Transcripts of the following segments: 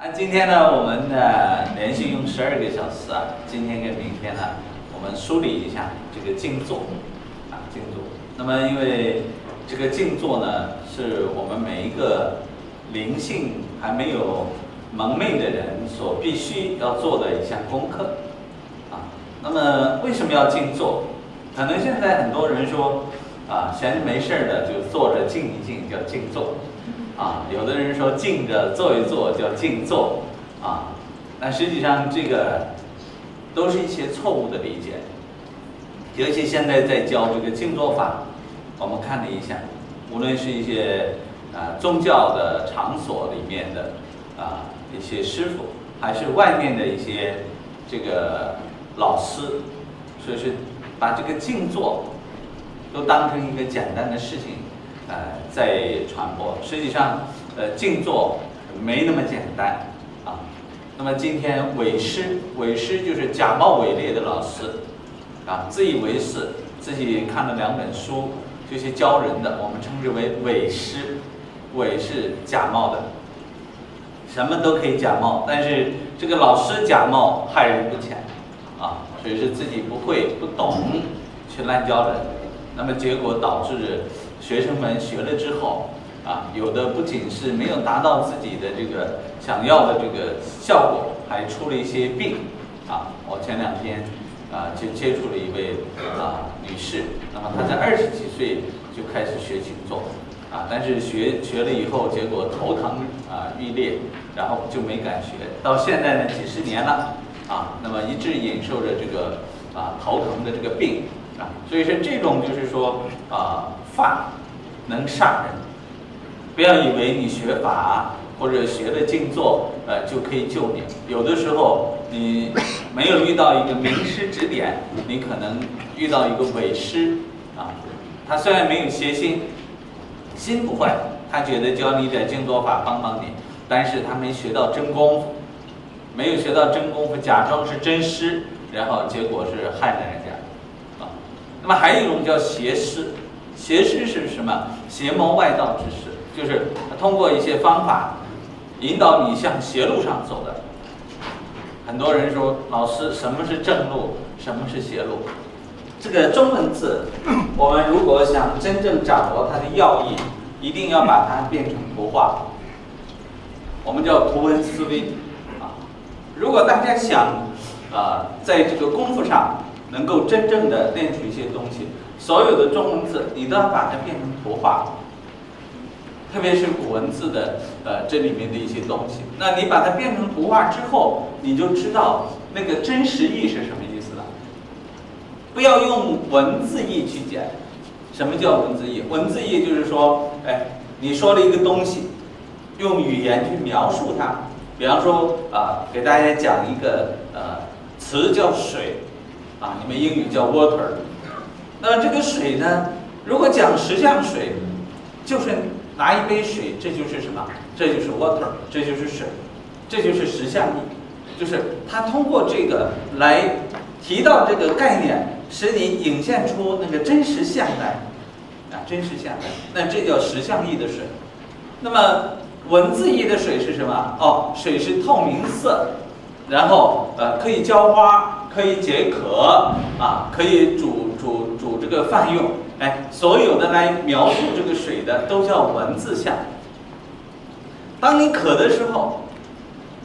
啊，今天呢，我们呢连续用十二个小时啊，今天跟明天呢，我们梳理一下这个静坐啊，静坐。那么因为这个静坐呢，是我们每一个灵性还没有蒙昧的人所必须要做的一项功课啊。那么为什么要静坐？可能现在很多人说啊，闲着没事儿的就坐着静一静叫静坐。啊，有的人说静着坐一坐叫静坐，啊，但实际上这个都是一些错误的理解。尤其现在在教这个静坐法，我们看了一下，无论是一些啊宗教的场所里面的啊一些师傅，还是外面的一些这个老师，说是把这个静坐都当成一个简单的事情。呃，在传播，实际上，呃，静坐没那么简单啊。那么今天伪师，伪师就是假冒伪劣的老师啊，自以为是，自己看了两本书就去教人的，我们称之为伪师。伪是假冒的，什么都可以假冒，但是这个老师假冒害人不浅啊，所以是自己不会、不懂去滥教人，那么结果导致。学生们学了之后，啊，有的不仅是没有达到自己的这个想要的这个效果，还出了一些病，啊，我前两天啊就接触了一位啊女士，那么她在二十几岁就开始学琴坐，啊，但是学学了以后，结果头疼啊欲裂，然后就没敢学，到现在呢几十年了，啊，那么一直忍受着这个啊头疼的这个病，啊，所以说这种就是说啊。法能上人，不要以为你学法或者学了静坐，呃，就可以救你。有的时候你没有遇到一个名师指点，你可能遇到一个伪师啊。他虽然没有邪心，心不坏，他觉得教你点静坐法帮帮你，但是他没学到真功夫，没有学到真功夫，假装是真师，然后结果是害了人家啊。那么还有一种叫邪师。邪师是什么？邪谋外道之师，就是通过一些方法引导你向邪路上走的。很多人说，老师，什么是正路？什么是邪路？这个中文字，我们如果想真正掌握它的要义，一定要把它变成图画。我们叫图文思维啊。如果大家想啊，在这个功夫上能够真正的练出一些东西。所有的中文字，你都要把它变成图画，特别是古文字的，呃，这里面的一些东西。那你把它变成图画之后，你就知道那个真实意是什么意思了。不要用文字意去讲。什么叫文字意？文字意就是说，哎，你说了一个东西，用语言去描述它。比方说啊，给大家讲一个呃词叫水，啊，你们英语叫 water。那这个水呢？如果讲实像水，就是拿一杯水，这就是什么？这就是 water，这就是水，这就是实相意，就是它通过这个来提到这个概念，使你引现出那个真实相来，啊，真实相来，那这叫实相意的水。那么文字意的水是什么？哦，水是透明色，然后呃可以浇花，可以解渴，啊，可以。煮这个泛用，哎，所有的来描述这个水的都叫文字像。当你渴的时候，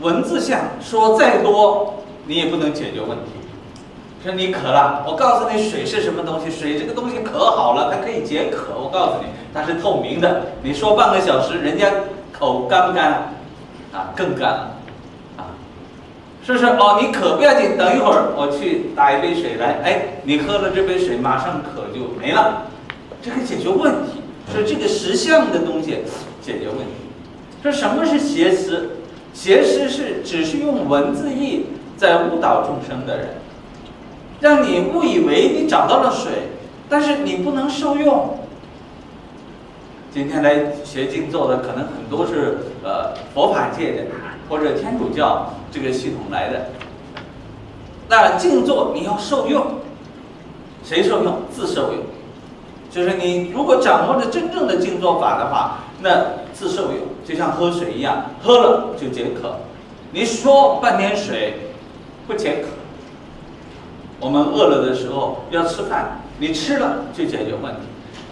文字像说再多，你也不能解决问题。说你渴了，我告诉你水是什么东西，水这个东西可好了，它可以解渴。我告诉你，它是透明的。你说半个小时，人家口干不干？啊，更干了。是不是哦？你渴不要紧，等一会儿我去打一杯水来。哎，你喝了这杯水，马上渴就没了。这个解决问题，说这个实相的东西解决问题。说什么是邪师？邪师是只是用文字义在误导众生的人，让你误以为你找到了水，但是你不能受用。今天来学静坐的可能很多是呃佛法界的。或者天主教这个系统来的，那静坐你要受用，谁受用？自受用，就是你如果掌握着真正的静坐法的话，那自受用，就像喝水一样，喝了就解渴，你说半天水不解渴。我们饿了的时候要吃饭，你吃了就解决问题。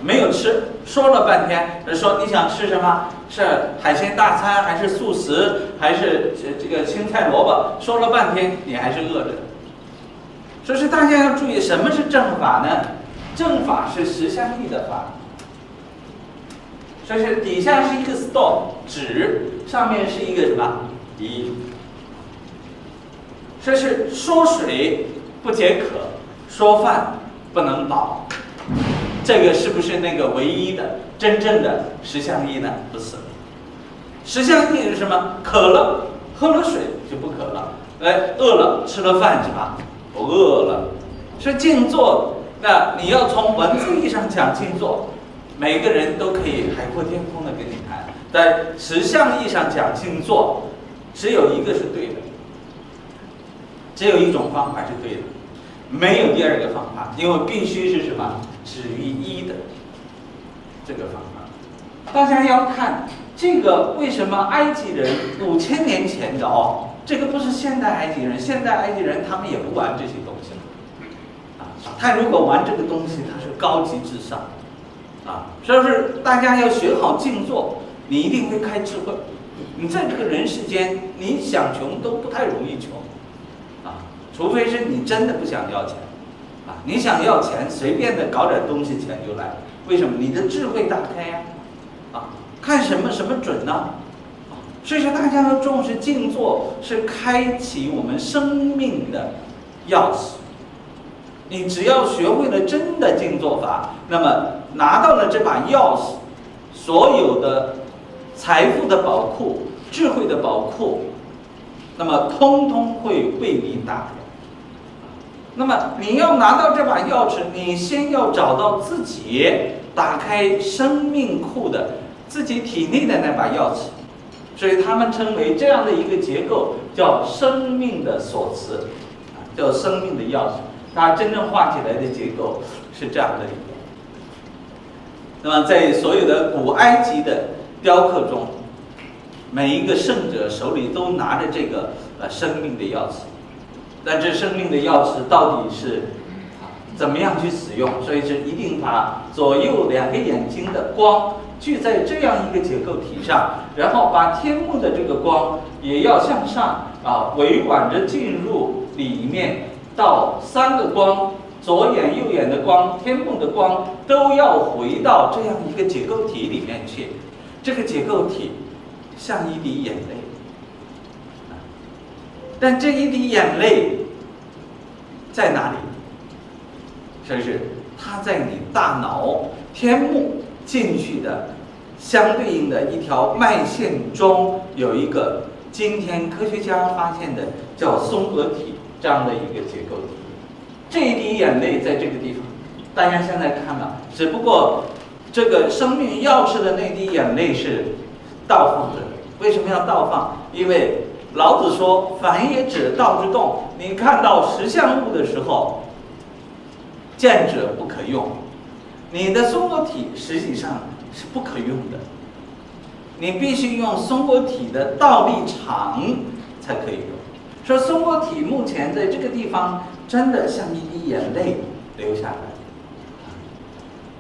没有吃，说了半天，说你想吃什么？是海鲜大餐，还是素食，还是这这个青菜萝卜？说了半天，你还是饿着。所以说大家要注意，什么是正法呢？正法是十相义的法。所以是底下是一个 stone 纸，上面是一个什么一？这是说水不解渴，说饭不能饱。这个是不是那个唯一的真正的十相意呢？不是，十相意是什么？渴了喝了水就不渴了，哎，饿了吃了饭是吧？不饿了。是静坐，那你要从文字意义上讲静坐，每个人都可以海阔天空的跟你谈。在十相意义上讲静坐，只有一个是对的，只有一种方法是对的，没有第二个方法，因为必须是什么？止于一的这个方法，大家要看这个为什么埃及人五千年前的哦，这个不是现代埃及人，现代埃及人他们也不玩这些东西啊，他如果玩这个东西，他是高级智商，啊，所以是大家要学好静坐，你一定会开智慧。你在这个人世间，你想穷都不太容易穷，啊，除非是你真的不想要钱。你想要钱，随便的搞点东西，钱就来。为什么？你的智慧打开呀！啊，看什么什么准呢？所以说，大家要重视静坐，是开启我们生命的钥匙。你只要学会了真的静坐法，那么拿到了这把钥匙，所有的财富的宝库、智慧的宝库，那么通通会为你打开。那么你要拿到这把钥匙，你先要找到自己打开生命库的自己体内的那把钥匙，所以他们称为这样的一个结构叫生命的锁匙，叫生命的钥匙。它真正画起来的结构是这样的一个。那么在所有的古埃及的雕刻中，每一个圣者手里都拿着这个呃生命的钥匙。但这生命的钥匙到底是怎么样去使用？所以是一定把左右两个眼睛的光聚在这样一个结构体上，然后把天幕的这个光也要向上啊，委婉着进入里面，到三个光，左眼右眼的光，天幕的光都要回到这样一个结构体里面去。这个结构体像一滴眼泪。但这一滴眼泪在哪里？是不是？它在你大脑天幕进去的相对应的一条脉线中，有一个今天科学家发现的叫松合体这样的一个结构。这一滴眼泪在这个地方，大家现在看了，只不过这个生命钥匙的那滴眼泪是倒放着的。为什么要倒放？因为。老子说：“凡也者，道之动。你看到实相物的时候，见者不可用。你的松果体实际上是不可用的。你必须用松果体的倒立场才可以用。说松果体目前在这个地方，真的像一滴眼泪流下来。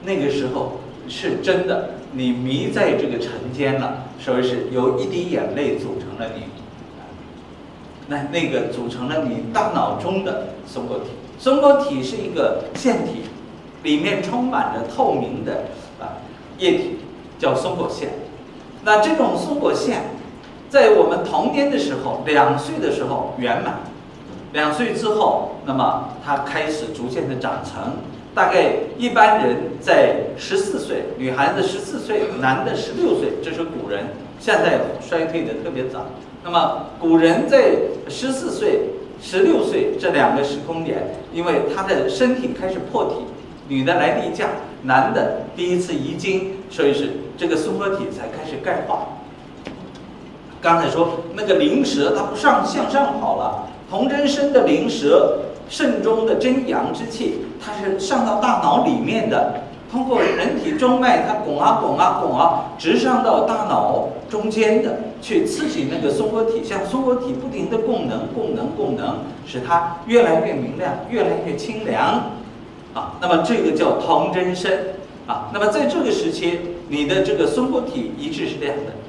那个时候是真的，你迷在这个尘间了，所以是由一滴眼泪组成了你。”那那个组成了你大脑中的松果体，松果体是一个腺体，里面充满着透明的啊液体，叫松果腺。那这种松果腺，在我们童年的时候，两岁的时候圆满，两岁之后，那么它开始逐渐的长成。大概一般人在十四岁，女孩子十四岁，男的十六岁，这是古人。现在衰退的特别早。那么古人在十四岁、十六岁这两个时空点，因为他的身体开始破体，女的来例假，男的第一次遗精，所以是这个松合体才开始钙化。刚才说那个灵蛇它不上向上跑了，童真身的灵蛇，肾中的真阳之气，它是上到大脑里面的，通过人体中脉，它拱啊拱啊拱啊，直上到大脑中间的，去刺激那个松果体，像松果体不停的供能、供能、供能，使它越来越明亮、越来越清凉。啊，那么这个叫童真身。啊，那么在这个时期，你的这个松果体一致是这样的。